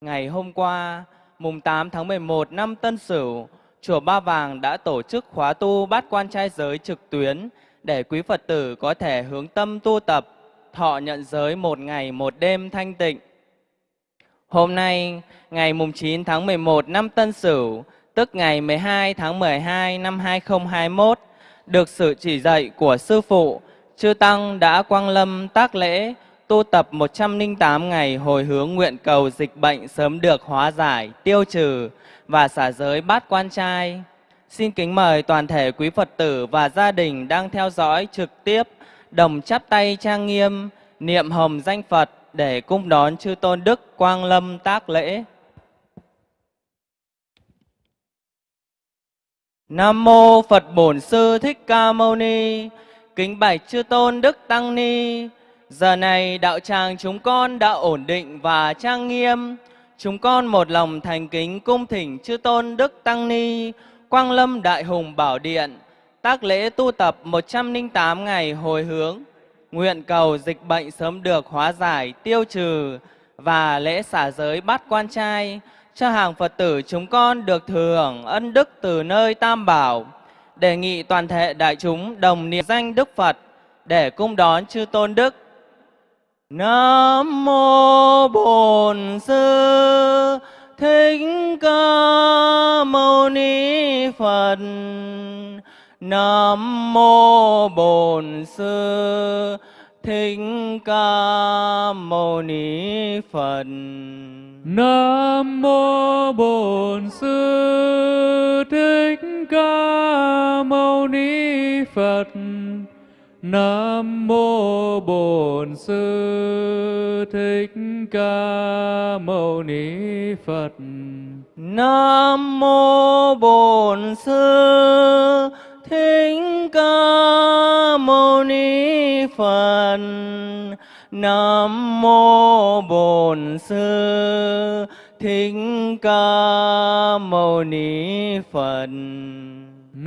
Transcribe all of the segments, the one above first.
Ngày hôm qua, mùng 8 tháng 11 năm Tân Sửu, Chùa Ba Vàng đã tổ chức khóa tu bát quan trai giới trực tuyến để quý Phật tử có thể hướng tâm tu tập, thọ nhận giới một ngày một đêm thanh tịnh. Hôm nay, ngày mùng 9 tháng 11 năm Tân Sửu, tức ngày 12 tháng 12 năm 2021, được sự chỉ dạy của Sư Phụ, Chư Tăng đã quang lâm tác lễ tu tập 108 ngày hồi hướng nguyện cầu dịch bệnh sớm được hóa giải, tiêu trừ và xả giới bát quan trai. Xin kính mời toàn thể quý Phật tử và gia đình đang theo dõi trực tiếp đồng chắp tay trang nghiêm, niệm hồng danh Phật để cung đón chư tôn đức quang lâm tác lễ. Nam mô Phật Bổn Sư Thích Ca Mâu Ni. Kính bạch chư tôn đức tăng ni. Giờ này đạo tràng chúng con đã ổn định và trang nghiêm. Chúng con một lòng thành kính cung thỉnh chư tôn đức tăng ni, Quang Lâm Đại Hùng Bảo Điện, tác lễ tu tập 108 ngày hồi hướng, nguyện cầu dịch bệnh sớm được hóa giải, tiêu trừ và lễ xả giới bát quan trai cho hàng Phật tử chúng con được thừa hưởng ân đức từ nơi Tam Bảo. Đề nghị toàn thể đại chúng đồng niệm danh Đức Phật để cung đón chư tôn đức Nam mô Bổn Sư Thích Ca Mâu Ni Phật. Nam mô Bổn Sư Thích Ca Mâu Ni Phật. Nam mô Bổn Sư Thích Ca Mâu Ni Phật. Nam mô Bổn Sư Thích Ca Mâu Ni Phật. Nam mô Bổn Sư Thích Ca Mâu Ni Phật. Nam mô Bổn Sư Thích Ca Mâu Ni Phật.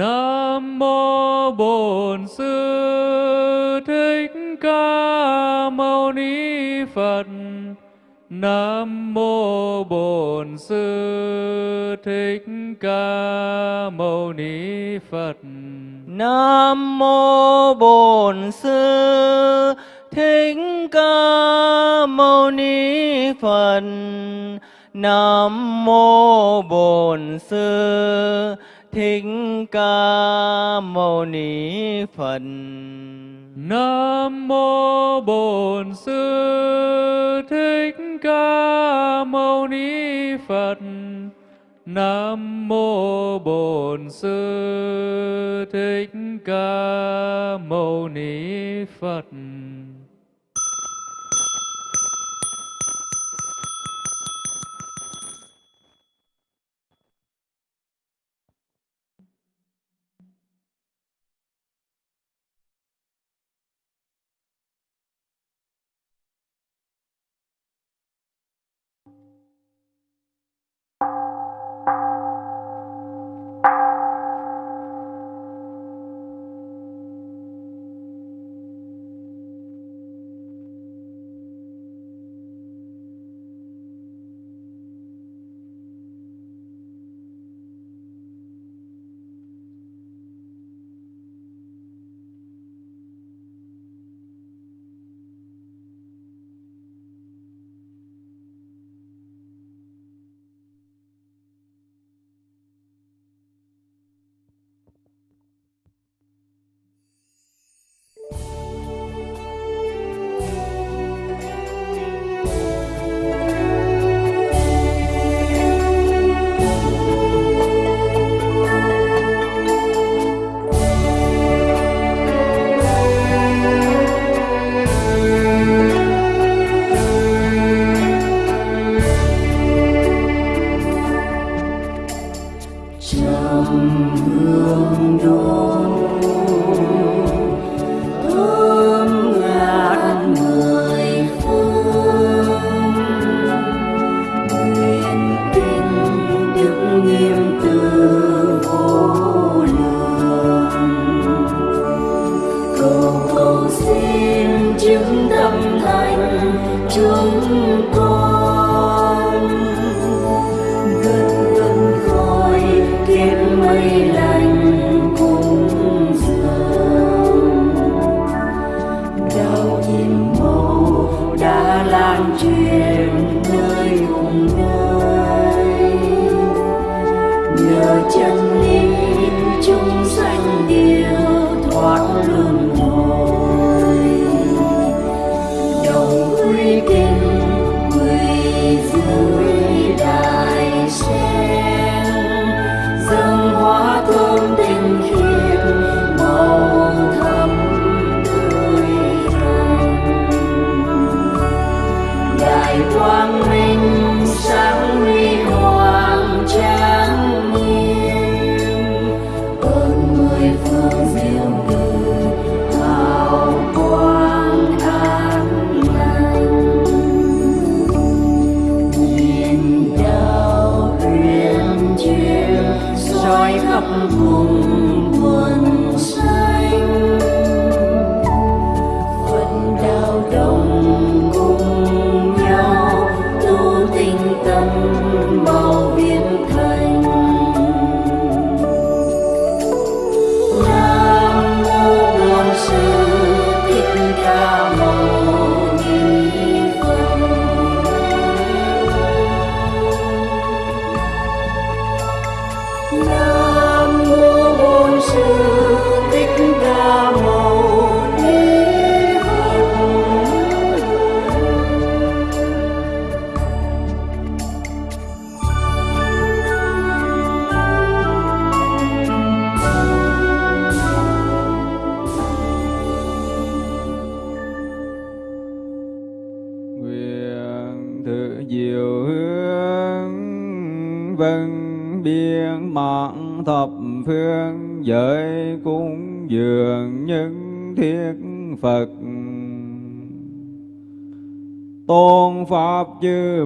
Nam mô Bổn Sư Thích Ca Mâu Ni Phật. Nam mô Bổn Sư Thích Ca Mâu Ni Phật. Nam mô Bổn Sư Thích Ca Mâu Ni Phật. Nam mô Bổn Sư Thích Ca Mâu Ni Phật. Nam mô Bổn Sư Thích Ca Mâu Ni Phật. Nam mô Bổn Sư Thích Ca Mâu Ni Phật.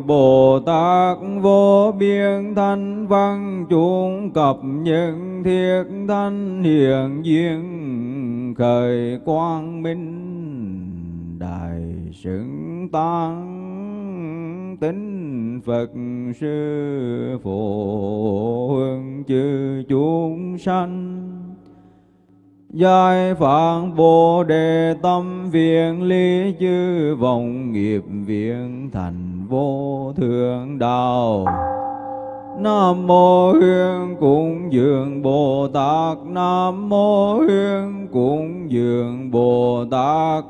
Bồ Tát vô biên thanh văn chúng cập những thiết thanh hiện duyên khởi quang minh. Đại xứng tăng tính Phật sư phụ hương chư chúng sanh. Giai phạn Bồ Đề tâm viện lý chư vọng nghiệp viện thành vô thượng đạo. Nam mô Hương cúng dường Bồ Tát Nam mô Hương cúng dường Bồ Tát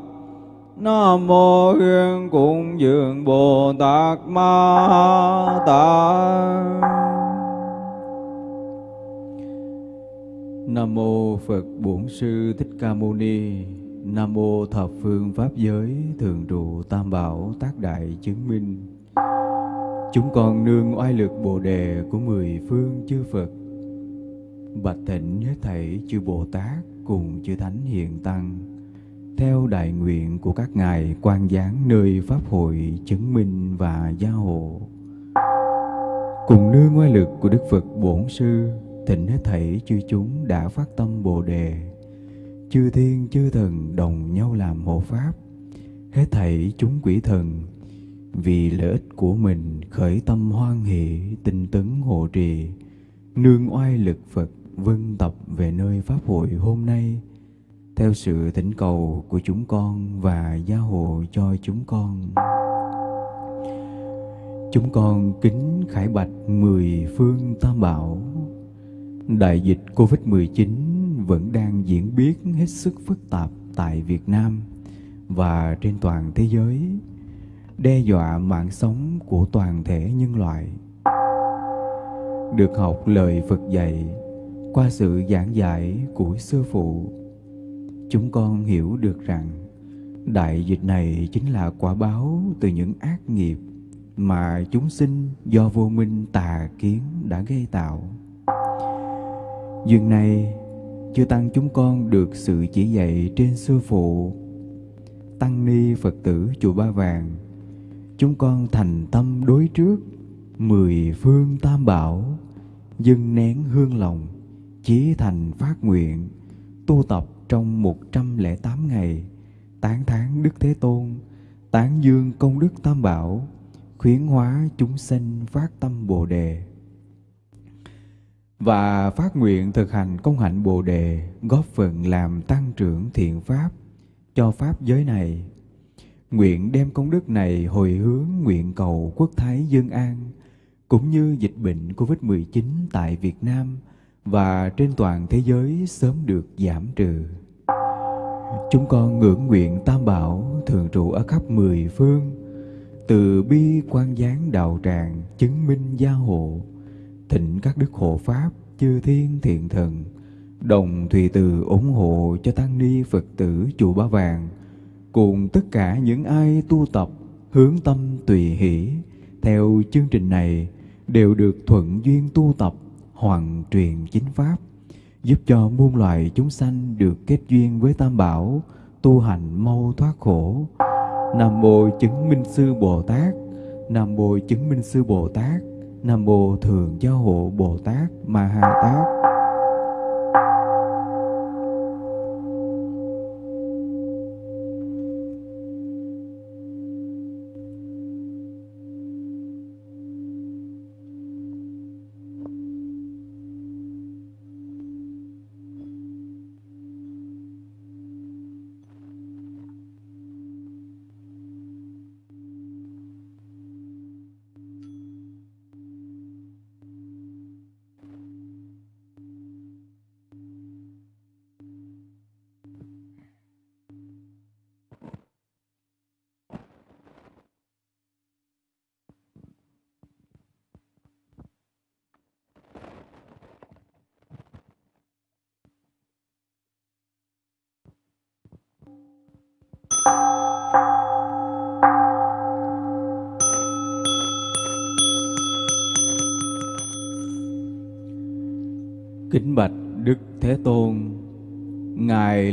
Nam mô Hương cúng dường Bồ Tát Ma Tát Nam mô Phật Bổn Sư Thích Ca Mâu Ni. Nam mô Thập Phương Pháp Giới, Thường trụ Tam Bảo Tác Đại Chứng Minh. Chúng con nương oai lực Bồ đề của mười phương chư Phật. Bạch thịnh hết thảy chư Bồ Tát cùng chư Thánh Hiện Tăng. Theo đại nguyện của các ngài quan giáng nơi Pháp hội chứng minh và gia hộ. Cùng nương oai lực của Đức Phật Bổn Sư thịnh hết thảy chư chúng đã phát tâm bồ đề chư thiên, chư thần đồng nhau làm hộ pháp. Hết thảy chúng quỷ thần, vì lợi ích của mình khởi tâm hoan hỷ, tinh tấn hộ trì, nương oai lực phật vân tập về nơi pháp hội hôm nay. Theo sự thỉnh cầu của chúng con và gia hộ cho chúng con. Chúng con kính khải bạch mười phương tam bảo. Đại dịch Covid-19 vẫn đang diễn biến hết sức phức tạp tại Việt Nam và trên toàn thế giới, đe dọa mạng sống của toàn thể nhân loại. Được học lời Phật dạy qua sự giảng giải của sư phụ, chúng con hiểu được rằng đại dịch này chính là quả báo từ những ác nghiệp mà chúng sinh do vô minh tà kiến đã gây tạo Dường này, chư Tăng chúng con được sự chỉ dạy trên sư phụ. Tăng ni Phật tử chùa Ba Vàng, chúng con thành tâm đối trước mười phương tam bảo, dâng nén hương lòng, chí thành phát nguyện, tu tập trong một trăm lẻ tám ngày, tán thán Đức Thế Tôn, tán dương công đức tam bảo, khuyến hóa chúng sinh phát tâm Bồ Đề và phát nguyện thực hành công hạnh Bồ đề góp phần làm tăng trưởng thiện pháp cho pháp giới này. Nguyện đem công đức này hồi hướng nguyện cầu quốc thái dân an cũng như dịch bệnh Covid-19 tại Việt Nam và trên toàn thế giới sớm được giảm trừ. Chúng con ngưỡng nguyện Tam Bảo thường trụ ở khắp mười phương, từ bi quan gián đạo tràng chứng minh gia hộ thịnh các đức hộ pháp, chư thiên thiện thần, đồng thùy từ ủng hộ cho tăng ni phật tử chùa ba vàng. Cùng tất cả những ai tu tập, hướng tâm tùy hỷ, theo chương trình này đều được thuận duyên tu tập, hoàn truyền chính pháp, giúp cho muôn loài chúng sanh được kết duyên với tam bảo, tu hành mau thoát khổ. Nam mô chứng minh sư bồ tát, nam mô chứng minh sư bồ tát. Nam Mô Thường Giáo Hộ Bồ Tát Ma Ha Tát.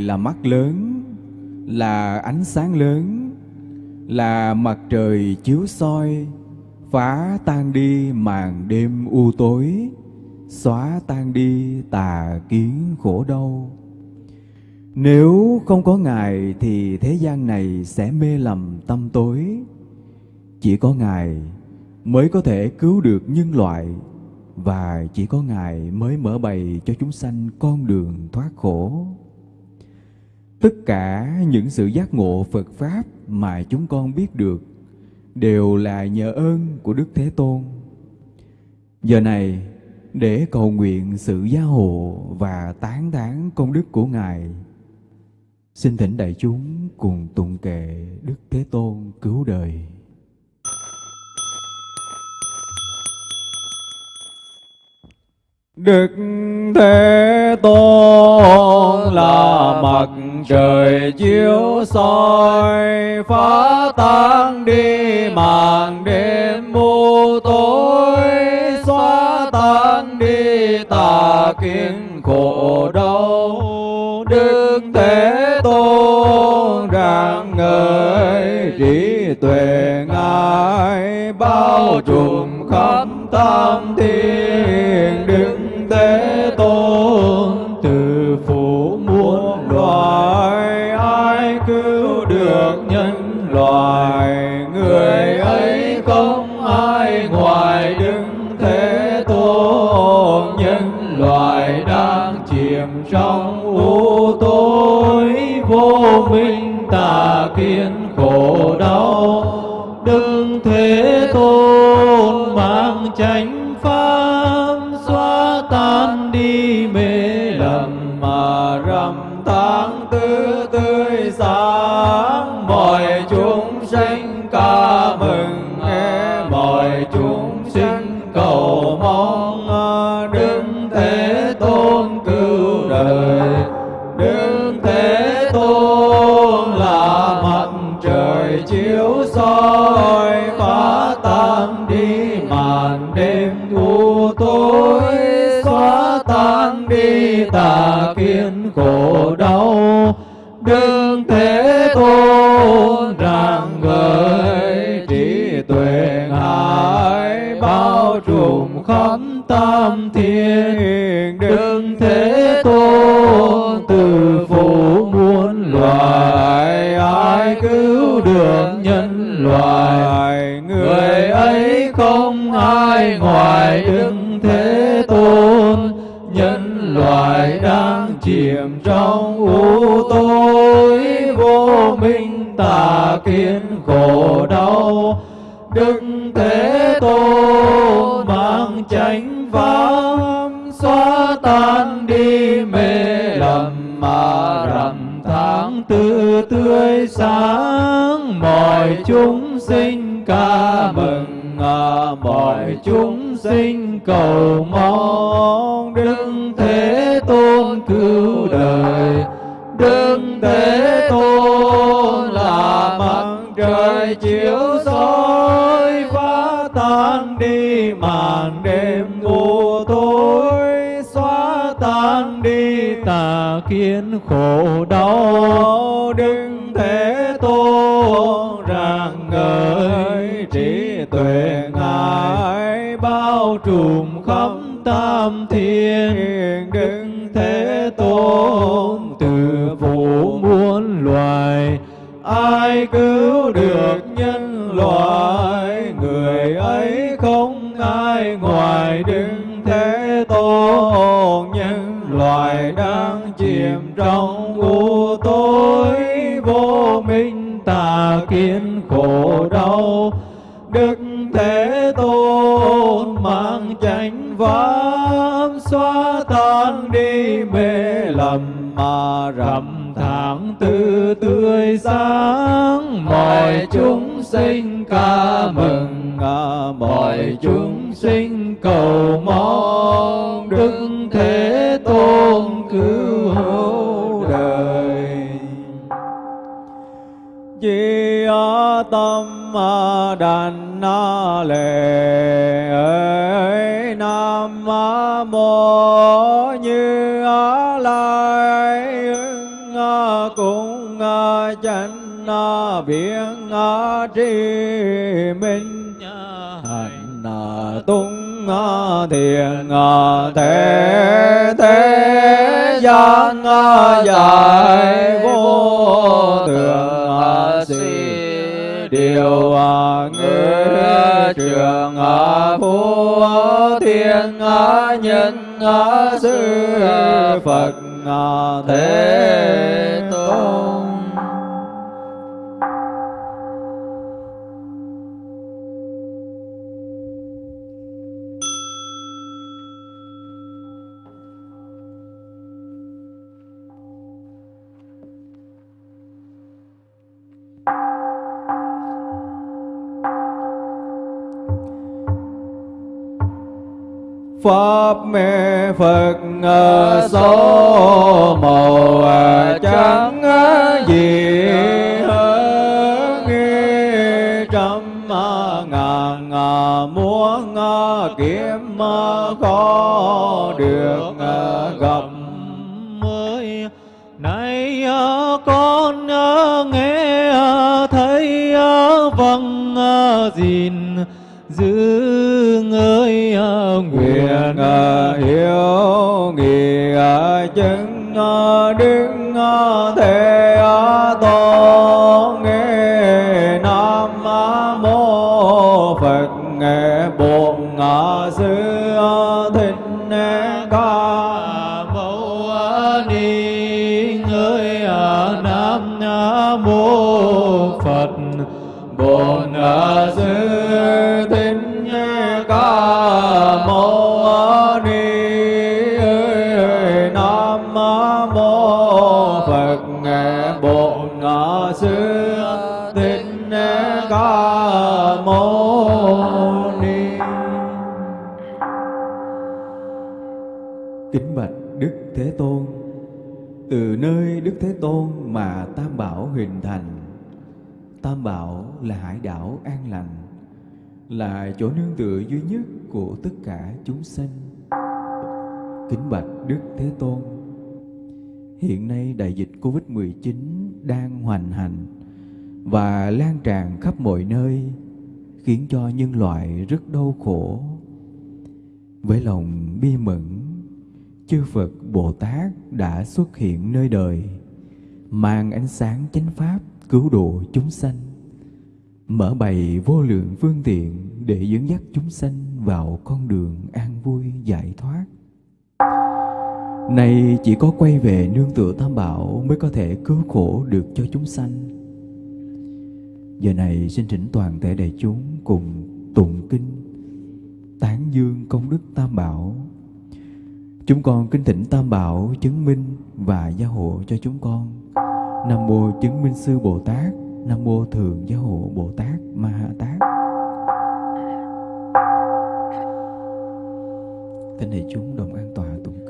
Là mắt lớn, là ánh sáng lớn, là mặt trời chiếu soi, phá tan đi màn đêm u tối, xóa tan đi tà kiến khổ đau. Nếu không có Ngài thì thế gian này sẽ mê lầm tâm tối. Chỉ có Ngài mới có thể cứu được nhân loại và chỉ có Ngài mới mở bày cho chúng sanh con đường thoát khổ. Tất cả những sự giác ngộ Phật Pháp mà chúng con biết được đều là nhờ ơn của Đức Thế Tôn. Giờ này, để cầu nguyện sự gia hộ và tán thán công đức của Ngài, xin thỉnh đại chúng cùng tụng kệ Đức Thế Tôn cứu đời. Đức Thế Tôn là mặt trời chiếu soi, phá tan đi màn đêm mù tối, xóa tan đi tà kiến khổ đau. Đức Thế Tôn rạng ngời, trí tuệ ngài bao trùm khắp tam thiên. Đức thế tà kiến khổ đau đức thế tôn mang chánh pháp. Ta kiến khổ đau, Đương thế tôn rằng gợi trí tuệ ngài bao trùm khắp tam thiên Đương thế tôn từ phủ muôn loài, ai cứu được nhân loài? người ấy không ai ngoài Đương thế tôn loài loại đang chìm trong u tối vô minh tà kiến khổ đau. Đức thế tôn mang chánh pháp xóa tan đi mê lầm mà rằm tháng tư tươi sáng. Mọi chúng sinh ca mừng à, mọi chúng sinh cầu mong đức thế tôn cứu đời, đức thế tôn là mặt trời chiếu soi, phá tan đi màn đêm u tối, xóa tan đi tà kiến khổ đau. Đức thế tôn rạng ngời, trí tuệ ngài bao trùm khắp tam thiên. Ai cứu được sinh ca mừng à, mọi chúng sinh cầu mong đức thế tôn cứu hộ đời. Di tâm a đàn na lệ nam à, mô như a lai cũng chánh biến tri minh hạnh tung à, thiền à, thế thế gian à, giải vô thường si điều ngữ trường phú thiên nhân sư phật thế tôn. Pháp mê phật số màu trắng gì hơn trăm ngàn muôn kiếm khó được gặp mới. Nay con nghe thấy vâng gìn giữ hiểu hiếu nghị chứng đức thế tôn nghe nam mô phật nghe bổn sư thế tôn. Từ nơi đức thế tôn mà tam bảo hình thành. Tam bảo là hải đảo an lành, là chỗ nương tựa duy nhất của tất cả chúng sanh. Kính bạch đức thế tôn. Hiện nay đại dịch covid 19 đang hoành hành và lan tràn khắp mọi nơi, khiến cho nhân loại rất đau khổ. Với lòng bi mẫn, chư phật bồ tát đã xuất hiện nơi đời, mang ánh sáng chánh pháp cứu độ chúng sanh, mở bày vô lượng phương tiện để dẫn dắt chúng sanh vào con đường an vui giải thoát. Này chỉ có quay về nương tựa tam bảo mới có thể cứu khổ được cho chúng sanh. Giờ này xin thỉnh toàn thể đại chúng cùng tụng kinh tán dương công đức tam bảo chúng con kính thỉnh tam bảo chứng minh và gia hộ cho chúng con. Nam mô chứng minh sư bồ tát. Nam mô thường gia hộ bồ tát ma ha tát. Thỉnh đại chúng, đồng an tọa tụng.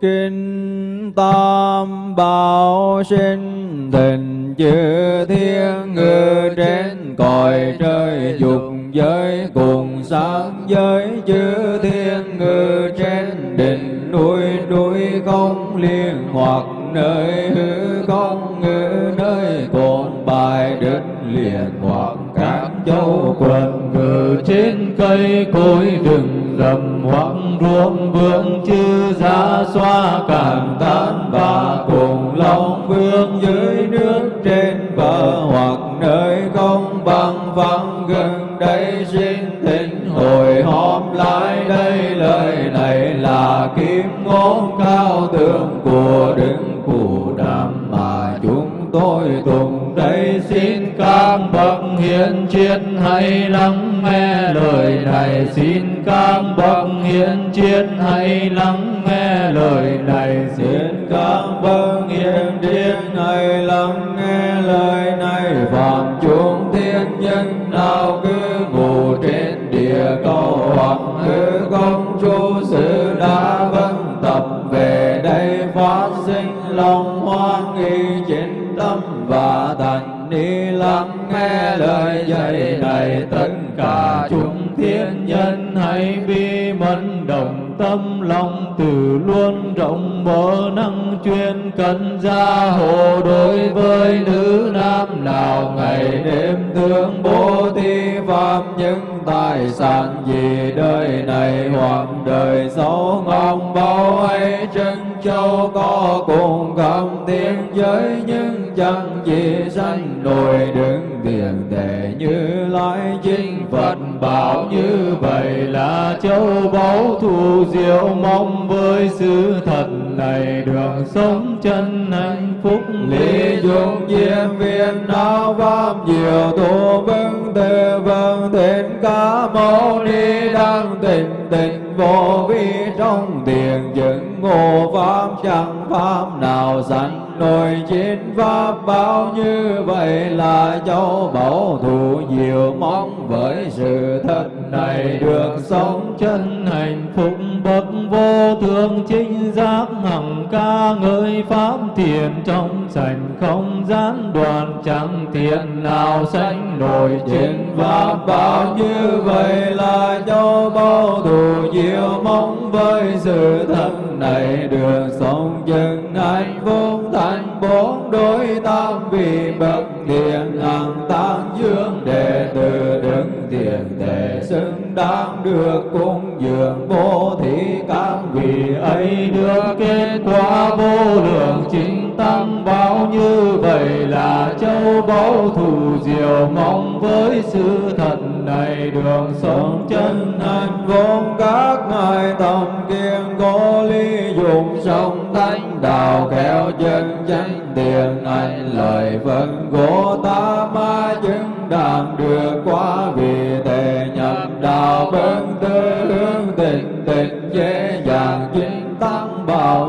Kinh Tam Bảo sinh tình chư thiên ngự trên cõi trời dục giới cùng sáng giới chư thiên ngự trên đỉnh núi núi không liên hoặc nơi hư không ngự nơi cồn bài đất liền hoặc các châu quần ngự trên cây cối rừng rậm hoặc ruộng vương chư giá xoa càng tan và cùng long vương dưới nước trên bờ hoặc nơi không bằng phẳng gần đây xin thỉnh hồi họp lại đây. Lời này là kiếm ngôn cao tượng của đức cụ đàm mà chúng tôi tùng đây. Xin các bậc hiền triết hãy lắng nghe lời này. Xin các bậc hiền triết hãy lắng nghe lời này. Xin các bậc hiền triết hãy lắng nghe lời này. Phạm chúng thiên nhân nào cứ ngủ trên địa cầu, hoặc cứ công chúa sự đã vâng tập về đây phát sinh lòng hoan nghi chính tâm và thành ni lắng nghe lời dạy này. Tất cả chúng thiên nhân hãy bi mẫn đồng tâm, lòng từ luôn rộng mở năng chuyên cần gia hộ đối với nữ nam. Nào ngày đêm thương bố thí pháp những tài sản gì đời này hoặc đời sau ngọc bao hay chân châu có cùng cảm tiếng giới, nhưng chẳng gì sanh nổi, đứng tiền đệ như lai chính phật bảo như vậy là châu báu thù diệu. Mong với sự thật này đường sống chân hạnh phúc. Lý dụng diêm viên đạo pháp diệu tu vâng tề vâng đến ca mâu ni đăng tình tình vô vi trong tiền chứng ngộ pháp chẳng pháp nào sanh nồi chín pháp bao như vậy là châu bảo thù nhiều mong với sự thật này được sống chân hạnh phúc bậc vô thường chính giác hằng ca ngợi pháp thiền trong sảnh không gian đoàn chẳng thiện nào sanh nổi trên pháp bao như vậy là châu bao thù nhiều mong với sự thật này được sống chân hạnh phúc thành bốn đối tam vị bậc thiện hằng tăng dương đệ tử đứng tiền đệ xứng đáng được cung dường. Bố thí các vị ấy được kết quả vô lượng chính tăng bao như vậy là châu báu thù diệu. Mong với sự thật này đường sống chân hạnh vốn các ngài tâm kiên cố lý dụng sông thánh đạo kéo chân chánh tiền anh lời vẫn gỗ ta ma chứng đang được qua vì thế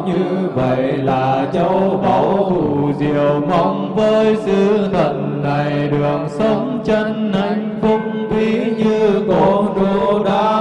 như vậy là châu báu thù diệu mong với sư thần này đường sống chân hạnh phúc ví như cổ trụ đã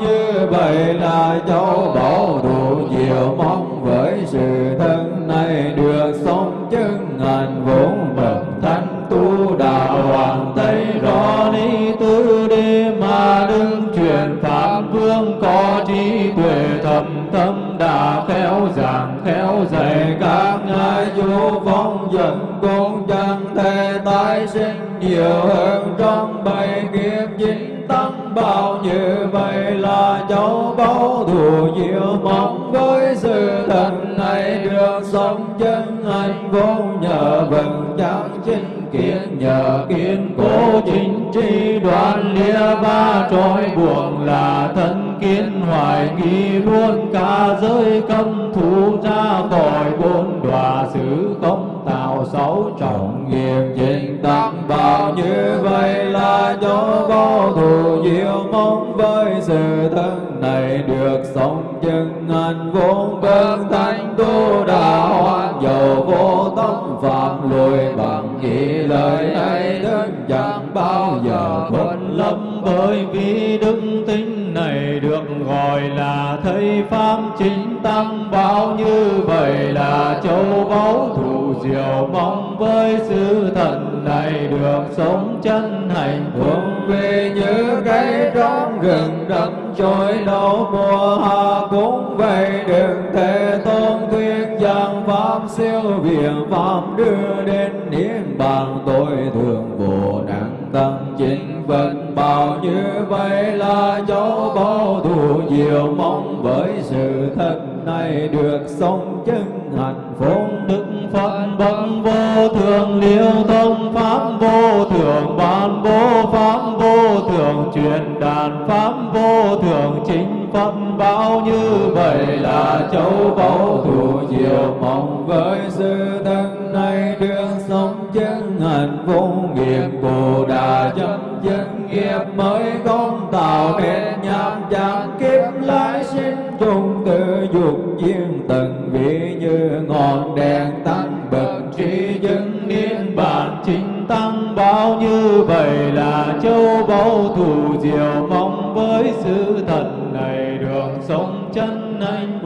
như vậy là châu bảo đủ diệu mong với sự thân này được sống chân hành vốn bậc thánh tu đạo hoàng tây. Rõ ni tứ đi mà đứng truyền pháp vương có trí tuệ thầm tâm đã khéo giảng khéo dạy các ngài chú phong dẫn cũng chẳng thể tái sinh nhiều hơn trong bảy kiếp chính tăng bao nhiêu là cháu báu thù diệu mong với sự thật này được sống chân hạnh vô nhờ vần chẳng chính kiến, nhờ kiên cố chính tri đoạn lìa ba trói buồn là thân kiến hoài nghi luôn, cả giới cấm thủ ra khỏi bốn đọa xứ không tạo xấu trọng nghiệp chính tăng bảo như vậy là chỗ vô thù diệu mong với sự thân này được sống chân anh vốn bên thánh tu đạo hoan dầu vô tâm phạm lùi bằng nghĩ lời ấy đức chẳng bao giờ phân lâm bởi vì đức tính này được gọi là thầy pháp chính tăng bao như vậy là châu báu thù diệu, mong với sư thần này được sống chân hạnh phúc. Vì như cây trong rừng đậm trôi lâu mùa hạ cũng vậy đừng thể tôn thuyết rằng pháp siêu việt, pháp đưa đến niết bàn, tôi thường bồ nặng tăng chính vật bảo như vậy là chỗ bao thù diệu mong với sự thật này được sống chân hạnh. Phúc đức phật bậc vô thường liêu thông pháp vô thường bàn vô pháp vô thường truyền đàn pháp vô thường chính phật bao như vậy là châu báu thù diệu mong với sư thân này được sống chân hạnh vô nghiệp bồ đà chấm chân nghiệp mới không tạo nên nham chán. Kiếp lái sinh chung tự dục duyên tận vị như ngọn đèn tăng bậc trí dân niên bản. Chính tăng bao như vậy là châu báu thù diệu mong với sự thật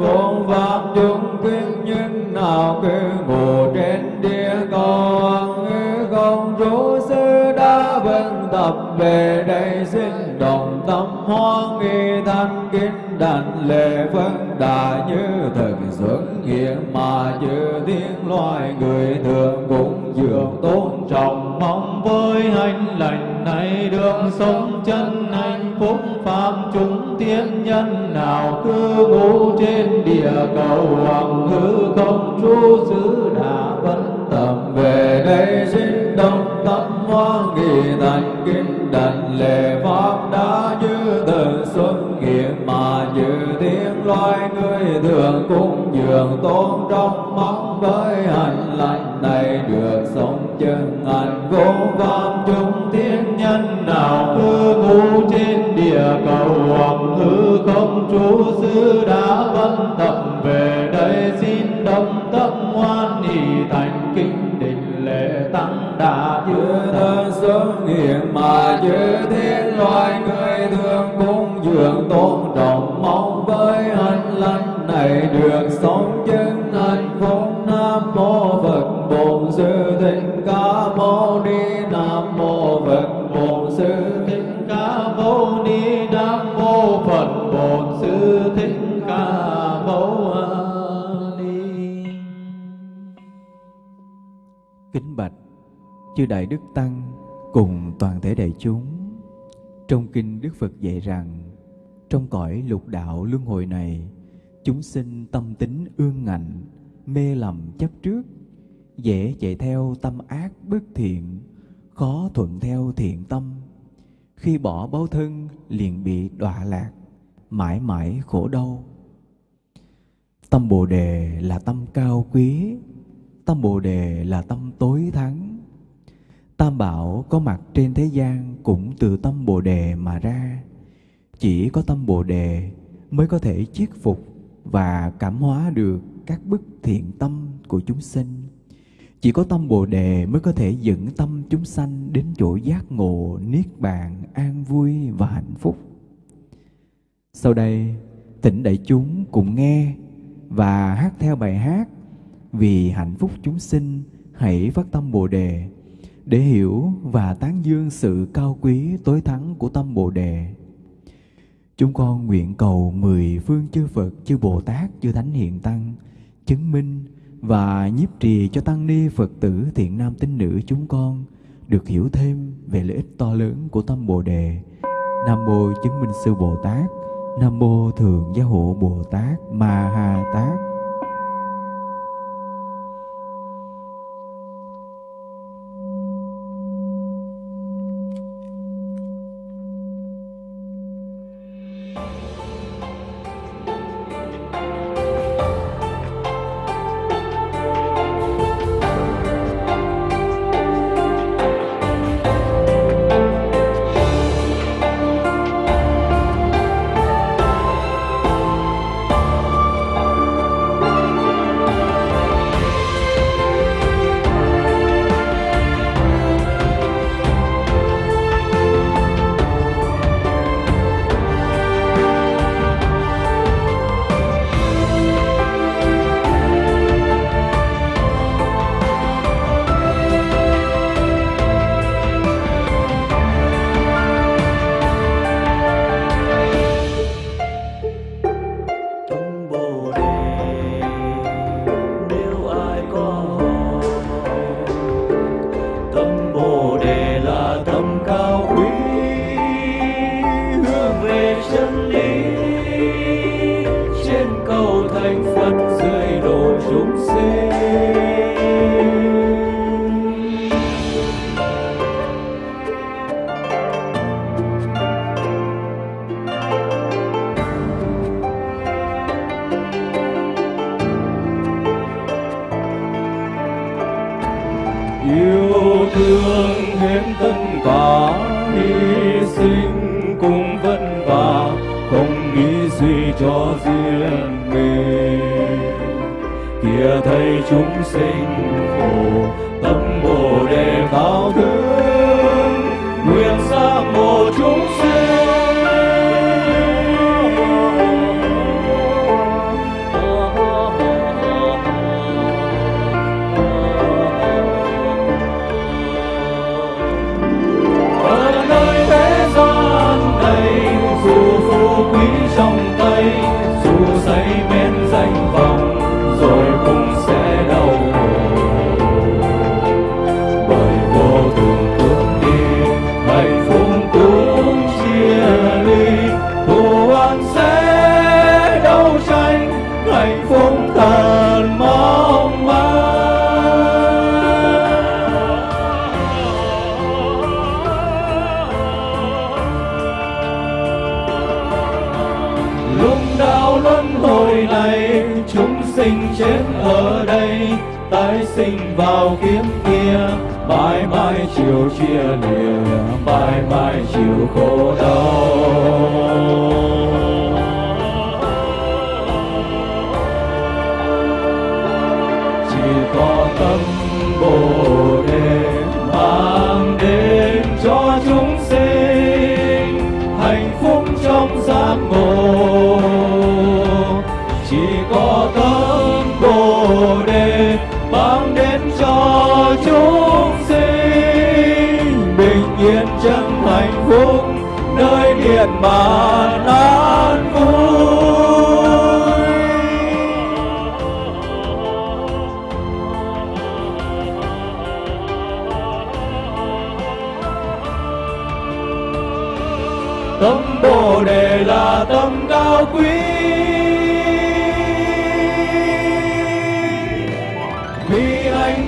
chân pháp chúng kinh nhân nào cứ ngủ trên địa cầu. Không chú sư đã vâng tập về đây xin đồng tâm hoan nghi thanh kính đảnh lễ phân đà như thực dưỡng nghĩa mà chư thiên loài người thường cũng dường tôn trọng mong với hành lành này đường sống chân hạnh phúc pháp chúng tiên nhân nào cư ngụ trên địa cầu hoàng hư không trú xứ đã vẫn tầm về đây sinh động tâm hoa nghị thành kinh đảnh lệ pháp đã như từ xuân hiện mà như tiếng loài người thường cũng dường tôn trong mong với hành lành này được sống chừng ngàn vô vọng chúng thiên nhân nào cư ngụ trên địa cầu hoặc hư không trú xứ đã vân tập về đây. Xin đồng tâm hoan hỷ thành kinh định lễ tăng đà như thân xuất hiện mà như thiên loài người thường cung dường tôn trọng mong với anh lành này được sống chân hạnh phúc nam mô phật bồ sư thích ca mâu ni nam mô phật. Bổn sư thích ca mâu ni nam mô phật. Bổn sư thích ca mâu ni. Kính bạch chư đại đức tăng cùng toàn thể đại chúng. Trong kinh Đức Phật dạy rằng trong cõi lục đạo luân hồi này, chúng sinh tâm tính ương ngạnh, mê lầm chấp trước, dễ chạy theo tâm ác bất thiện, khó thuận theo thiện tâm. Khi bỏ báo thân liền bị đọa lạc, mãi mãi khổ đau. Tâm Bồ đề là tâm cao quý, tâm Bồ đề là tâm tối thắng. Tam bảo có mặt trên thế gian cũng từ tâm Bồ đề mà ra. Chỉ có tâm Bồ đề mới có thể chiết phục và cảm hóa được các bức thiện tâm của chúng sinh. Chỉ có tâm Bồ đề mới có thể dẫn tâm chúng sanh đến chỗ giác ngộ, niết bàn, an vui và hạnh phúc. Sau đây, tỉnh đại chúng cùng nghe và hát theo bài hát Vì hạnh phúc chúng sinh hãy phát tâm Bồ đề để hiểu và tán dương sự cao quý tối thắng của tâm Bồ đề. Chúng con nguyện cầu mười phương chư Phật, chư Bồ Tát, chư Thánh Hiện Tăng chứng minh và nhiếp trì cho tăng ni Phật tử thiện nam tín nữ chúng con được hiểu thêm về lợi ích to lớn của tâm Bồ đề. Nam mô chứng minh sư Bồ Tát, Nam mô thượng gia hộ Bồ Tát Ma Ha Tát.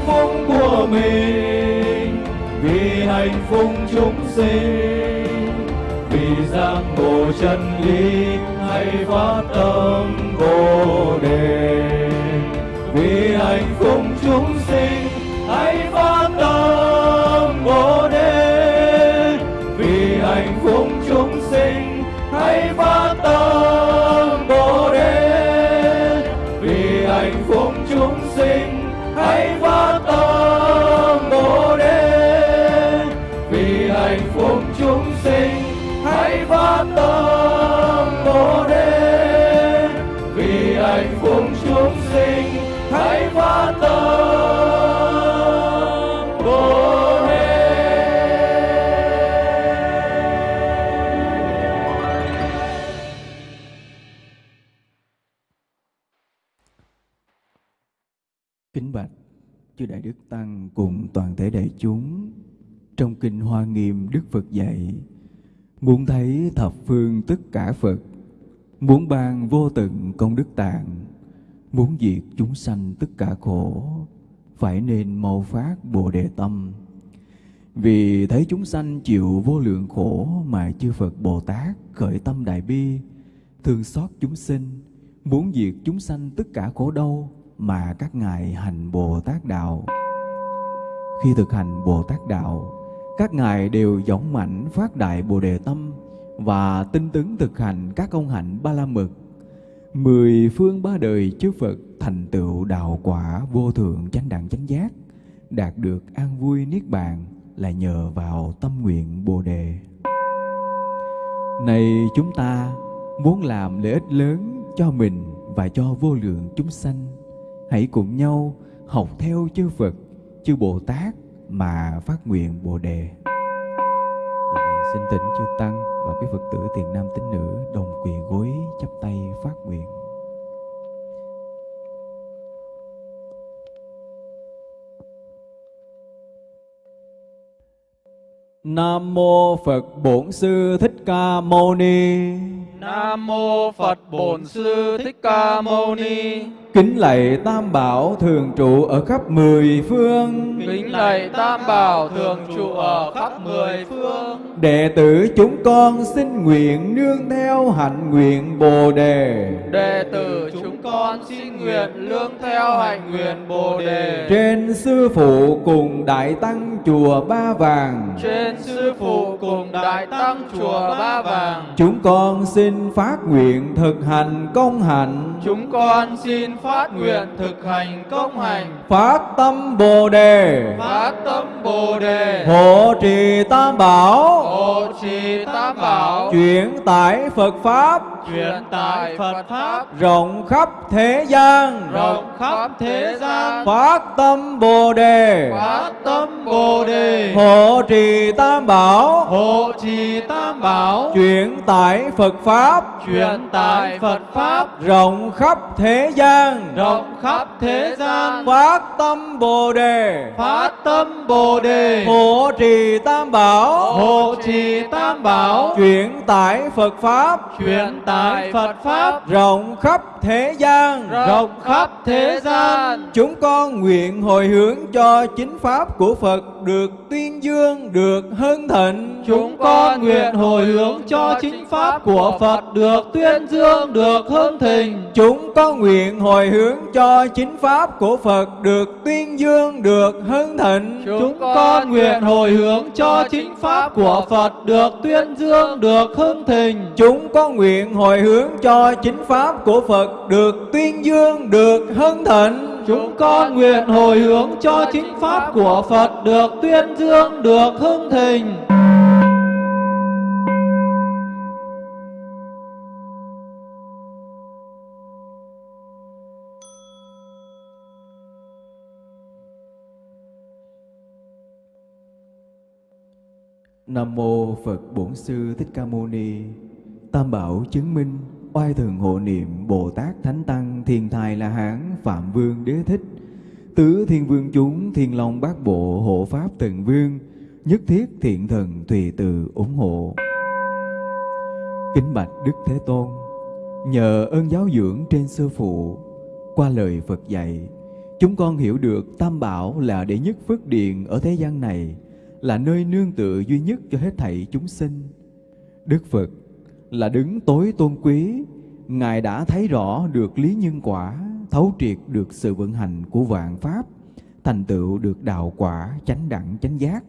Phúc của mình, vì hạnh phúc chúng sinh. Vì giác ngộ chân lý hay phát tâm bồ đề, vì hạnh phúc chúng thưa đại đức tăng cùng toàn thể đại chúng. Trong kinh Hoa Nghiêm, Đức Phật dạy, muốn thấy thập phương tất cả Phật, muốn ban vô tận công đức tạng, muốn diệt chúng sanh tất cả khổ, phải nên mau phát bồ đề tâm. Vì thấy chúng sanh chịu vô lượng khổ mà chư Phật Bồ Tát khởi tâm đại bi, thương xót chúng sinh, muốn diệt chúng sanh tất cả khổ đau mà các ngài hành Bồ Tát đạo. Khi thực hành Bồ Tát đạo, các ngài đều dõng mãnh phát đại Bồ đề tâm và tinh tấn thực hành các công hạnh ba la mật. Mười phương ba đời chư Phật thành tựu đạo quả vô thượng chánh đẳng chánh giác, đạt được an vui niết bàn là nhờ vào tâm nguyện Bồ đề. Này chúng ta muốn làm lợi ích lớn cho mình và cho vô lượng chúng sanh hãy cùng nhau học theo chư Phật, chư Bồ Tát mà phát nguyện Bồ đề. Dạ, xin tỉnh chư tăng và quý Phật tử tiền nam tín nữ đồng quỳ gối chắp tay phát nguyện. Nam mô Phật Bổn Sư Thích Ca Mâu Ni. Nam mô Phật Bổn Sư Thích Ca Mâu Ni. Kính lạy Tam Bảo thường trụ ở khắp mười phương. Kính lạy Tam Bảo thường trụ ở khắp mười phương. Đệ tử chúng con xin nguyện nương theo hạnh nguyện Bồ đề. Đệ tử con xin nguyện lương theo hạnh nguyện Bồ đề. Trên sư phụ cùng đại tăng chùa Ba Vàng. Trên sư phụ cùng đại tăng chùa Ba Vàng. Chúng con xin phát nguyện thực hành công hạnh. chúng con xin phát nguyện thực hành công hành phát tâm Bồ đề phát tâm Bồ đề hộ trì tam bảo hộ trì tam bảo chuyển tải Phật pháp truyền tải Phật pháp rộng khắp thế gian. Rộng khắp thế gian. phát tâm Bồ đề. Phát tâm Bồ đề. Hộ trì tam bảo. Hộ trì tam bảo. Chuyển tải Phật pháp. Truyền tải Phật pháp. Rộng khắp thế gian. Rộng khắp thế gian. Phát tâm Bồ đề. Phát tâm Bồ đề. Hộ trì tam bảo. Hộ trì tam bảo. Chuyển tải Phật pháp. Truyền tải Phật pháp. Rộng khắp thế gian rộng khắp thế gian chúng con nguyện hồi hướng cho chính pháp của Phật được tuyên dương được hưng thịnh. Chúng con nguyện hồi hướng cho chính pháp của Phật được tuyên dương được hưng thịnh. Chúng con nguyện hồi hướng cho chính pháp của Phật được tuyên dương được hưng thịnh. Chúng con nguyện hồi hướng cho chính pháp của Phật được tuyên dương được hưng thịnh. Chúng con nguyện hồi hướng cho chính pháp của Phật được tuyên dương được hưng thịnh chúng con nguyện hồi hướng cho chính pháp của Phật được tuyên dương, được hưng thịnh Nam mô Phật Bổn Sư Thích Ca Mâu Ni. Tam bảo chứng minh oai thường hộ niệm Bồ Tát Thánh Tăng Thiên Thài La Hán Phạm Vương Đế Thích. Tứ Thiên Vương chúng Thiên Long Bát Bộ hộ Pháp Tần Vương nhất thiết thiện thần tùy từ ủng hộ. Kính bạch Đức Thế Tôn, nhờ ơn giáo dưỡng trên sư phụ, qua lời Phật dạy, chúng con hiểu được Tam Bảo là đệ nhất phước điện ở thế gian này, là nơi nương tựa duy nhất cho hết thảy chúng sinh. Đức Phật là đứng tối tôn quý, Ngài đã thấy rõ được lý nhân quả, thấu triệt được sự vận hành của vạn pháp, thành tựu được đạo quả chánh đẳng chánh giác.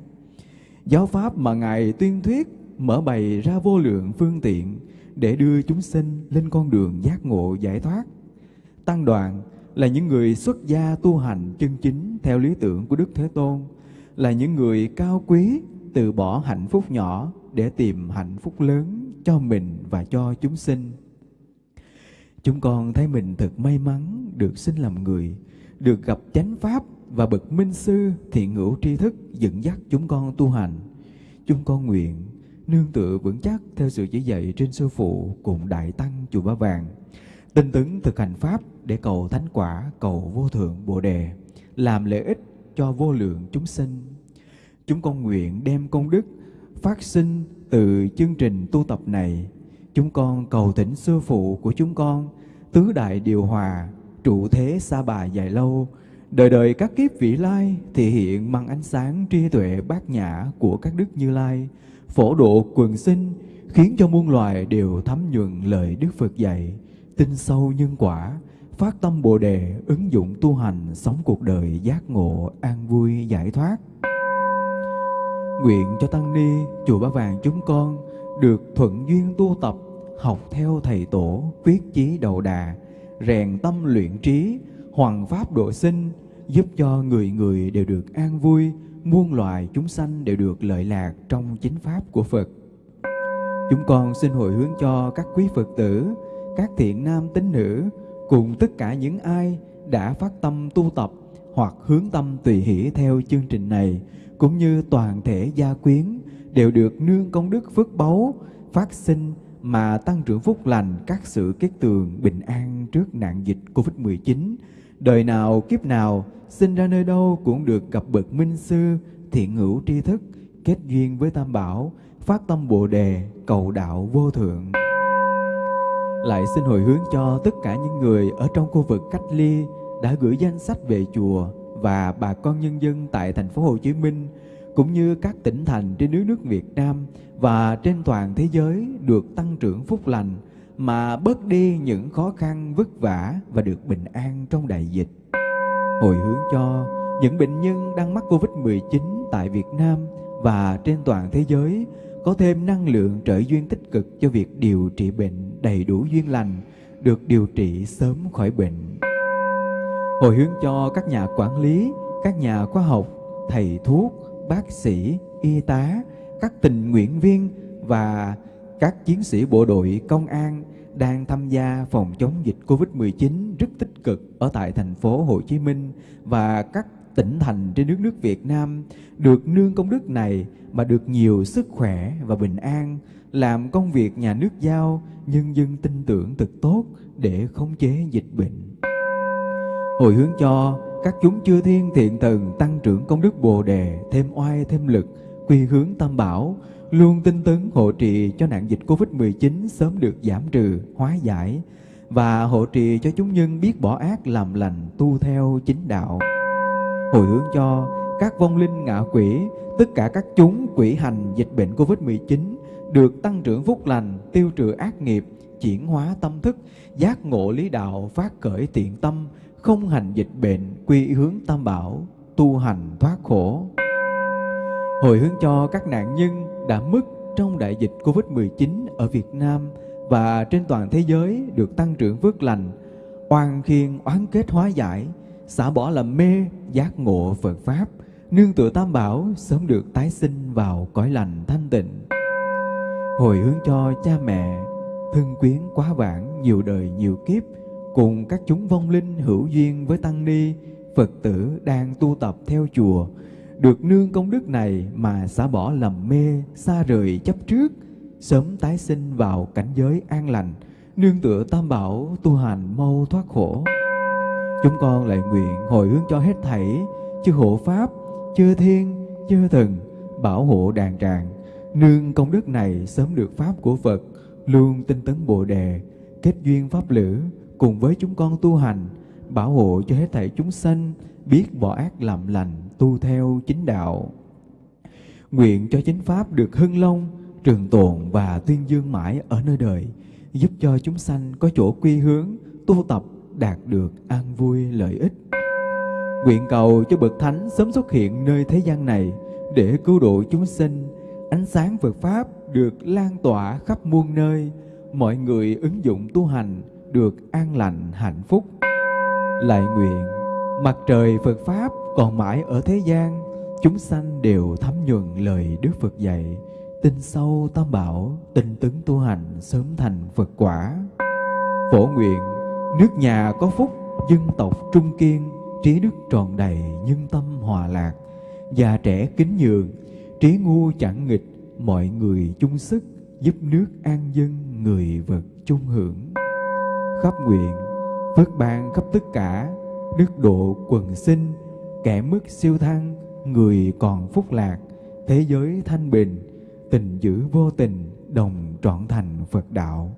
Giáo pháp mà Ngài tuyên thuyết mở bày ra vô lượng phương tiện để đưa chúng sinh lên con đường giác ngộ giải thoát. Tăng đoàn là những người xuất gia tu hành chân chính theo lý tưởng của Đức Thế Tôn, là những người cao quý từ bỏ hạnh phúc nhỏ để tìm hạnh phúc lớn cho mình và cho chúng sinh. Chúng con thấy mình thật may mắn được sinh làm người, được gặp chánh pháp và bậc minh sư thiện hữu tri thức dẫn dắt chúng con tu hành. Chúng con nguyện nương tựa vững chắc theo sự chỉ dạy trên sư phụ cùng đại tăng chùa Ba Vàng, tinh tấn thực hành pháp để cầu thánh quả, cầu vô thượng bồ đề, làm lợi ích cho vô lượng chúng sinh. Chúng con nguyện đem công đức phát sinh từ chương trình tu tập này. Chúng con cầu thỉnh sư phụ của chúng con, tứ đại điều hòa, trụ thế xa bà dài lâu, đời đời các kiếp vị lai thể hiện mang ánh sáng tri tuệ bát nhã của các đức như lai, phổ độ quần sinh, khiến cho muôn loài đều thấm nhuận lời Đức Phật dạy, tin sâu nhân quả, phát tâm Bồ đề, ứng dụng tu hành, sống cuộc đời giác ngộ, an vui, giải thoát. Nguyện cho Tăng Ni, Chùa Ba Vàng chúng con được thuận duyên tu tập, học theo Thầy Tổ, quyết chí đầu đà, rèn tâm luyện trí, hoàng pháp độ sinh, giúp cho người người đều được an vui, muôn loài chúng sanh đều được lợi lạc trong chính pháp của Phật. Chúng con xin hồi hướng cho các quý Phật tử, các thiện nam tín nữ cùng tất cả những ai đã phát tâm tu tập hoặc hướng tâm tùy hỷ theo chương trình này, cũng như toàn thể gia quyến đều được nương công đức phước báu, phát sinh mà tăng trưởng phúc lành các sự kết tường bình an trước nạn dịch Covid-19. Đời nào kiếp nào, sinh ra nơi đâu cũng được gặp bậc minh sư, thiện hữu tri thức, kết duyên với tam bảo, phát tâm bồ đề, cầu đạo vô thượng lại xin hồi hướng cho tất cả những người ở trong khu vực cách ly đã gửi danh sách về chùa và bà con nhân dân tại thành phố Hồ Chí Minh cũng như các tỉnh thành trên nước nước Việt Nam và trên toàn thế giới được tăng trưởng phúc lành mà bớt đi những khó khăn vất vả và được bình an trong đại dịch. Hồi hướng cho những bệnh nhân đang mắc Covid-19 tại Việt Nam và trên toàn thế giới có thêm năng lượng trợ duyên tích cực cho việc điều trị bệnh đầy đủ duyên lành, được điều trị sớm khỏi bệnh. Hồi hướng cho các nhà quản lý, các nhà khoa học, thầy thuốc, bác sĩ, y tá, các tình nguyện viên và các chiến sĩ bộ đội công an đang tham gia phòng chống dịch Covid-19 rất tích cực ở tại thành phố Hồ Chí Minh và các tỉnh thành trên nước nước Việt Nam được nương công đức này mà được nhiều sức khỏe và bình an, làm công việc nhà nước giao, nhân dân tin tưởng thực tốt để khống chế dịch bệnh. Hồi hướng cho các chúng chư thiên thiện thần tăng trưởng công đức Bồ đề, thêm oai thêm lực, quy hướng tam bảo, luôn tinh tấn hộ trì cho nạn dịch Covid-19 sớm được giảm trừ, hóa giải và hộ trì cho chúng nhân biết bỏ ác làm lành, tu theo chính đạo. Hồi hướng cho các vong linh ngạ quỷ, tất cả các chúng quỷ hành dịch bệnh Covid-19 được tăng trưởng phúc lành, tiêu trừ ác nghiệp, chuyển hóa tâm thức, giác ngộ lý đạo, phát khởi tiện tâm, không hành dịch bệnh, quy hướng tam bảo, tu hành thoát khổ. Hồi hướng cho các nạn nhân đã mất trong đại dịch Covid-19 ở Việt Nam và trên toàn thế giới được tăng trưởng phước lành, oan khiên oán kết hóa giải, xả bỏ làm mê, giác ngộ Phật Pháp, nương tựa tam bảo sớm được tái sinh vào cõi lành thanh tịnh. Hồi hướng cho cha mẹ, thân quyến quá vãng nhiều đời nhiều kiếp, cùng các chúng vong linh hữu duyên với Tăng Ni, Phật tử đang tu tập theo chùa, được nương công đức này mà xả bỏ lầm mê, xa rời chấp trước, sớm tái sinh vào cảnh giới an lành, nương tựa tam bảo tu hành mau thoát khổ. Chúng con lại nguyện hồi hướng cho hết thảy, chư hộ Pháp, chư Thiên, chư Thần, bảo hộ đàn tràng, nương công đức này sớm được Pháp của Phật, luôn tinh tấn Bồ Đề, kết duyên Pháp lữ, cùng với chúng con tu hành, bảo hộ cho hết thảy chúng sanh, biết bỏ ác làm lành, tu theo chính đạo. Nguyện cho chính Pháp được hưng long, trường tồn và tuyên dương mãi ở nơi đời, giúp cho chúng sanh có chỗ quy hướng, tu tập đạt được an vui lợi ích. Nguyện cầu cho Bậc Thánh sớm xuất hiện nơi thế gian này để cứu độ chúng sinh, ánh sáng Phật Pháp được lan tỏa khắp muôn nơi, mọi người ứng dụng tu hành được an lành hạnh phúc. Lại nguyện mặt trời Phật Pháp còn mãi ở thế gian, chúng sanh đều thấm nhuần lời Đức Phật dạy, tin sâu tam bảo, tinh tấn tu hành sớm thành Phật quả. Phổ nguyện nước nhà có phúc, dân tộc trung kiên, trí đức tròn đầy, nhân tâm hòa lạc, già trẻ kính nhường, trí ngu chẳng nghịch, mọi người chung sức giúp nước an dân, người vật chung hưởng. Khắp nguyện, phước ban khắp tất cả, đức độ quần sinh, kẻ mức siêu thăng, người còn phúc lạc, thế giới thanh bình, tình giữ vô tình, đồng trọn thành Phật đạo.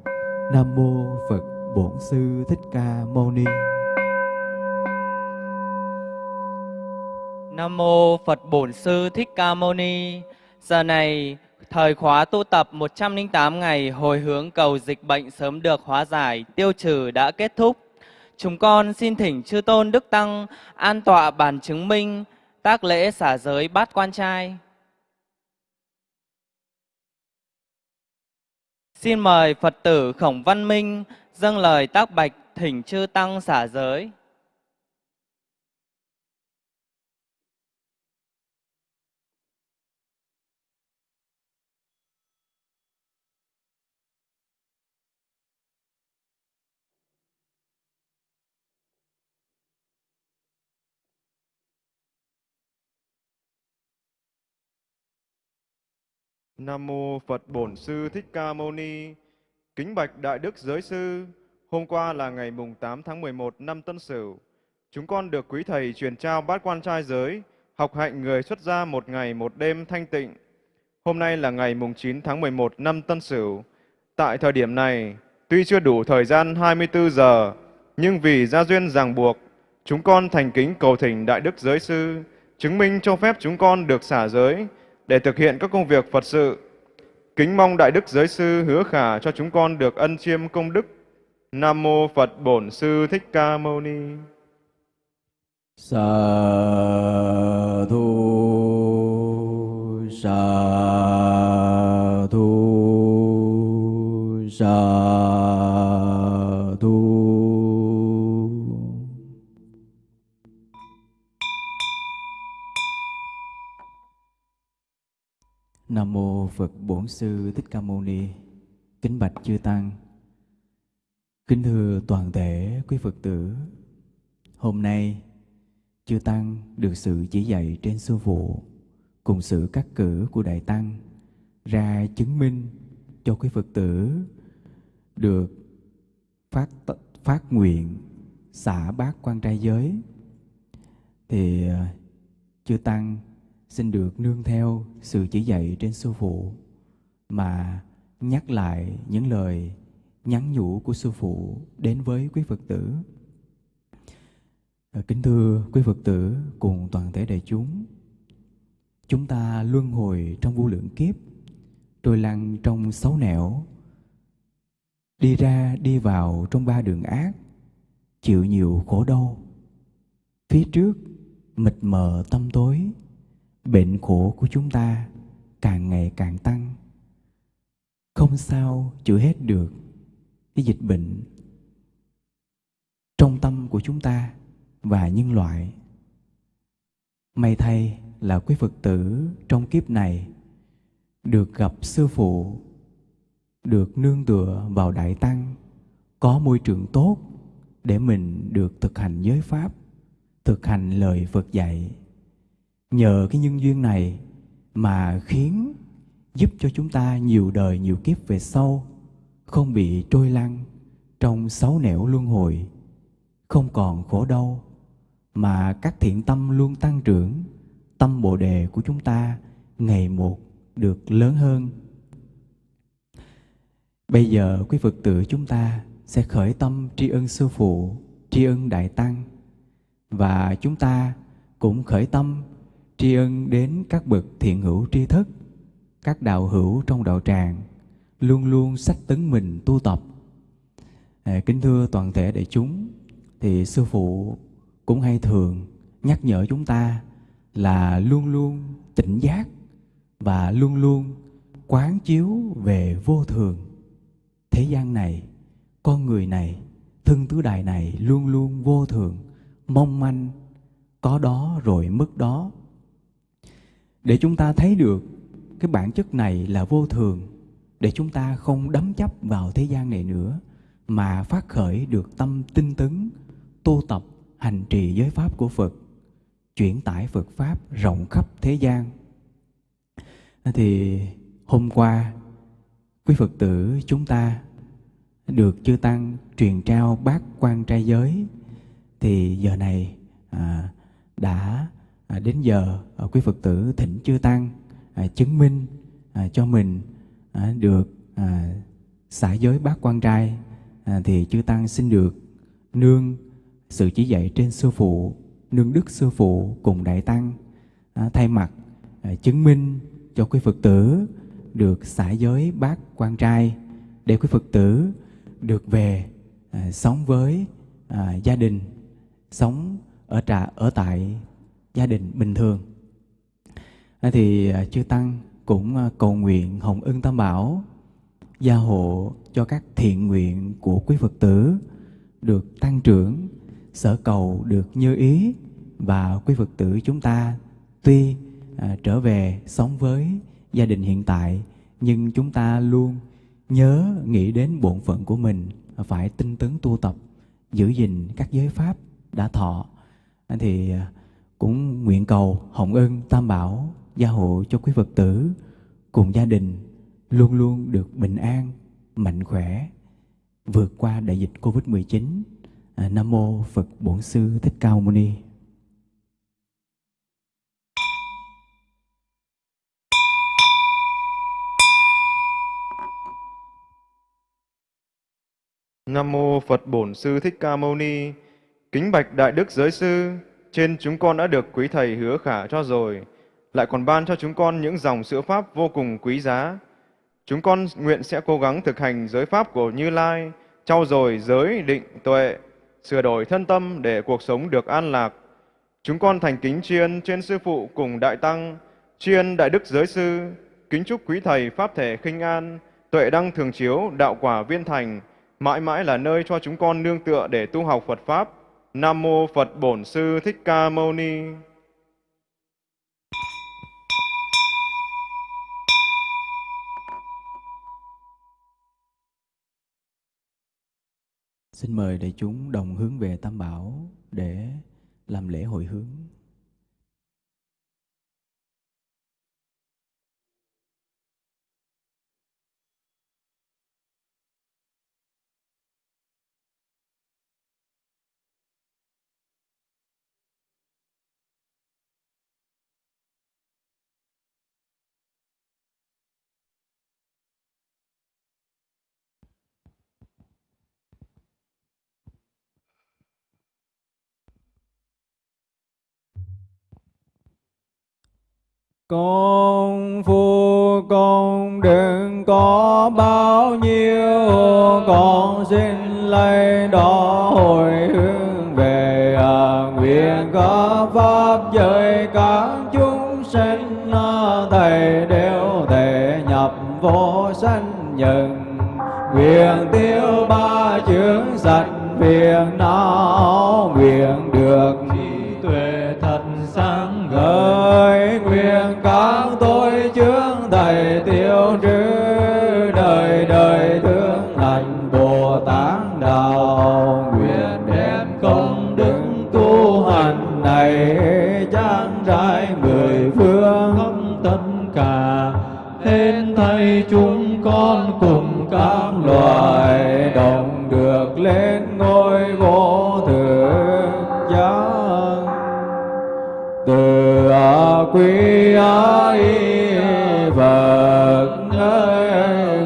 Nam mô Phật Bổn Sư Thích Ca Mâu Ni. Nam mô Phật Bổn Sư Thích Ca Mâu Ni. Giờ này, thời khóa tu tập 108 ngày hồi hướng cầu dịch bệnh sớm được hóa giải, tiêu trừ đã kết thúc. Chúng con xin thỉnh chư tôn đức tăng an tọa bản chứng minh tác lễ xả giới bát quan trai. Xin mời Phật tử Khổng Văn Minh dâng lời tác bạch thỉnh chư tăng xả giới. Nam mô Phật Bổn Sư Thích Ca Mâu Ni. Kính bạch Đại Đức Giới Sư, hôm qua là ngày mùng 8 tháng 11 năm Tân Sửu. Chúng con được quý thầy truyền trao bát quan trai giới, học hạnh người xuất gia một ngày một đêm thanh tịnh. Hôm nay là ngày mùng 9 tháng 11 năm Tân Sửu. Tại thời điểm này, tuy chưa đủ thời gian 24 giờ, nhưng vì gia duyên ràng buộc, chúng con thành kính cầu thỉnh Đại Đức Giới Sư, chứng minh cho phép chúng con được xả giới, để thực hiện các công việc Phật sự. Kính mong Đại Đức Giới Sư hứa khả cho chúng con được ân chiêm công đức. Nam Mô Phật Bổn Sư Thích Ca Mâu Ni. Sa thu sa thu, sa mô Phật Bổn Sư Thích Ca Mâu Ni. Kính bạch chư tăng. Kính thưa toàn thể quý Phật tử. Hôm nay, chư tăng được sự chỉ dạy trên sư phụ cùng sự cắt cử của đại tăng ra chứng minh cho quý Phật tử được phát phát nguyện xả bát quan trai giới thì, chư tăng xin được nương theo sự chỉ dạy trên sư phụ mà nhắc lại những lời nhắn nhủ của sư phụ đến với quý Phật tử. À, kính thưa quý Phật tử cùng toàn thể đại chúng, chúng ta luân hồi trong vô lượng kiếp, trôi lăn trong sáu nẻo, đi ra đi vào trong ba đường ác, chịu nhiều khổ đau. Phía trước mịt mờ tâm tối, bệnh khổ của chúng ta càng ngày càng tăng. Không sao chữa hết được cái dịch bệnh trong tâm của chúng ta và nhân loại. May thay là quý Phật tử trong kiếp này được gặp sư phụ, được nương tựa vào đại tăng, có môi trường tốt để mình được thực hành giới pháp, thực hành lời Phật dạy. Nhờ cái nhân duyên này mà khiến giúp cho chúng ta nhiều đời nhiều kiếp về sau không bị trôi lăn trong sáu nẻo luân hồi, không còn khổ đau mà các thiện tâm luôn tăng trưởng, tâm Bồ đề của chúng ta ngày một được lớn hơn. Bây giờ quý Phật tử chúng ta sẽ khởi tâm tri ân sư phụ, tri ân đại tăng và chúng ta cũng khởi tâm tri ân đến các bậc thiện hữu tri thức, các đạo hữu trong đạo tràng luôn luôn sách tấn mình tu tập. À, kính thưa toàn thể đại chúng, thì sư phụ cũng hay thường nhắc nhở chúng ta là luôn luôn tỉnh giác và luôn luôn quán chiếu về vô thường. Thế gian này, con người này, thân tứ đại này luôn luôn vô thường, mong manh, có đó rồi mất đó. Để chúng ta thấy được cái bản chất này là vô thường, để chúng ta không đắm chấp vào thế gian này nữa, mà phát khởi được tâm tinh tấn, tu tập, hành trì giới pháp của Phật, chuyển tải Phật Pháp rộng khắp thế gian. Thì hôm qua, quý Phật tử chúng ta được chư Tăng truyền trao bát quan trai giới, thì giờ này à, đã à, đến giờ à, quý Phật tử thỉnh chư Tăng à, chứng minh à, cho mình à, được à, xả giới bát quan trai à, thì chư tăng xin được nương sự chỉ dạy trên sư phụ nương đức sư phụ cùng đại tăng à, thay mặt à, chứng minh cho quý phật tử được xả giới bát quan trai để quý phật tử được về à, sống với à, gia đình sống ở trà ở tại gia đình bình thường. Thì à, chư tăng cũng à, cầu nguyện hồng ân tam bảo gia hộ cho các thiện nguyện của quý Phật tử được tăng trưởng, sở cầu được như ý và quý Phật tử chúng ta tuy à, trở về sống với gia đình hiện tại nhưng chúng ta luôn nhớ nghĩ đến bổn phận của mình phải tinh tấn tu tập giữ gìn các giới pháp đã thọ. Thì à, cũng nguyện cầu hồng ân tam bảo gia hộ cho quý Phật tử cùng gia đình luôn luôn được bình an, mạnh khỏe, vượt qua đại dịch Covid-19. À, Nam Mô Phật Bổn Sư Thích Cao Mâu Ni. Nam mô Phật Bổn Sư Thích Ca Mâu Ni. Kính bạch Đại Đức Giới Sư, trên chúng con đã được quý thầy hứa khả cho rồi, lại còn ban cho chúng con những dòng sữa pháp vô cùng quý giá. Chúng con nguyện sẽ cố gắng thực hành giới pháp của Như Lai, trau dồi giới định tuệ, sửa đổi thân tâm để cuộc sống được an lạc. Chúng con thành kính tri ân trên sư phụ cùng đại tăng, tri ân đại đức giới sư, kính chúc quý thầy pháp thể khinh an, tuệ đăng thường chiếu, đạo quả viên thành, mãi mãi là nơi cho chúng con nương tựa để tu học Phật pháp. Nam mô Phật Bổn Sư Thích Ca Mâu Ni. Xin mời đại chúng đồng hướng về Tam Bảo để làm lễ hội hướng. Con phu con đừng có bao nhiêu Con xin lấy đó hồi hướng về à, Nguyện có Pháp giới các chúng sinh à, Thầy đều thể nhập vô sanh nhận Nguyện tiêu ba chướng sạch phiền não Nguyện được hết chúng con cùng các loài đồng được lên ngôi vô thượng giác. Từ a quý a y phật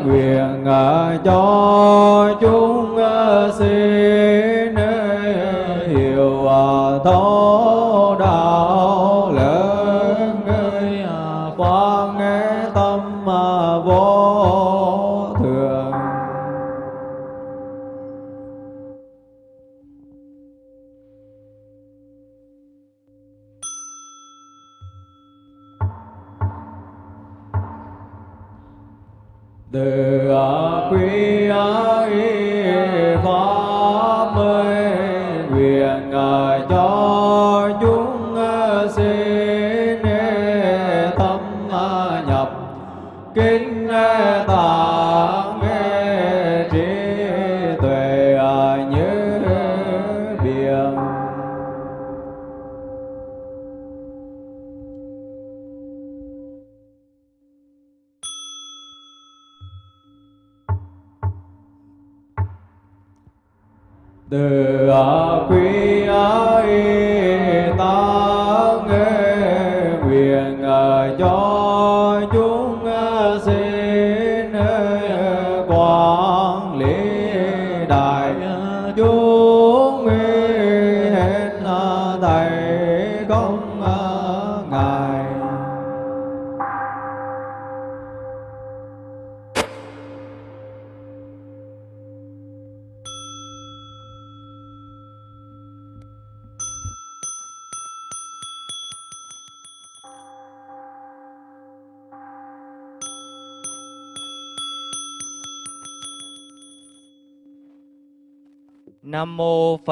nguyện à, cho chúng à, sinh à, hiểu thấu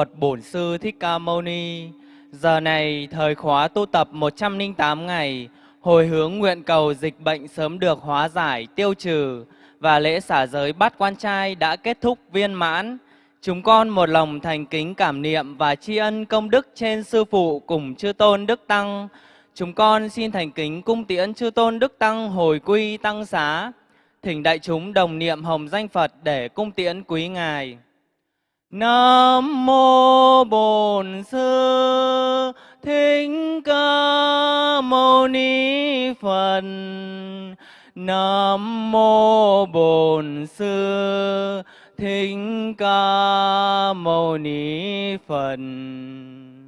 Phật Bổn Sư Thích Ca Mâu Ni. Giờ này thời khóa tu tập 108 ngày, hồi hướng nguyện cầu dịch bệnh sớm được hóa giải, tiêu trừ và lễ xả giới bát quan trai đã kết thúc viên mãn. Chúng con một lòng thành kính cảm niệm và tri ân công đức trên sư phụ cùng chư tôn đức tăng. Chúng con xin thành kính cung tiễn chư tôn đức tăng hồi quy tăng xá. Thỉnh đại chúng đồng niệm hồng danh Phật để cung tiễn quý ngài. Nam mô Bổn Sư Thích Ca Mâu Ni Phật. Nam mô Bổn Sư Thích Ca Mâu Ni Phật.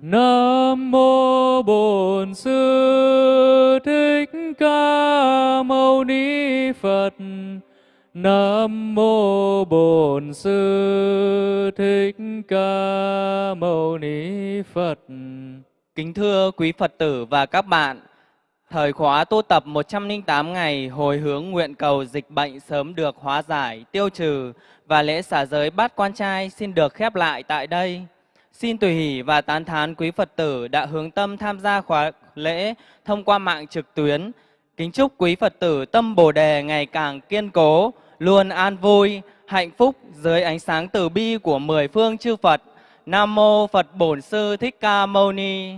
Nam mô Bổn Sư Thích Ca Mâu Ni Phật. Nam mô Bổn Sư Thích Ca Mâu Ni Phật. Kính thưa quý Phật tử và các bạn, thời khóa tu tập 108 ngày hồi hướng nguyện cầu dịch bệnh sớm được hóa giải, tiêu trừ và lễ xả giới bát quan trai xin được khép lại tại đây. Xin tùy hỷ và tán thán quý Phật tử đã hướng tâm tham gia khóa lễ thông qua mạng trực tuyến. Kính chúc quý Phật tử tâm Bồ đề ngày càng kiên cố, luôn an vui, hạnh phúc dưới ánh sáng từ bi của mười phương chư Phật. Nam mô Phật Bổn Sư Thích Ca Mâu Ni.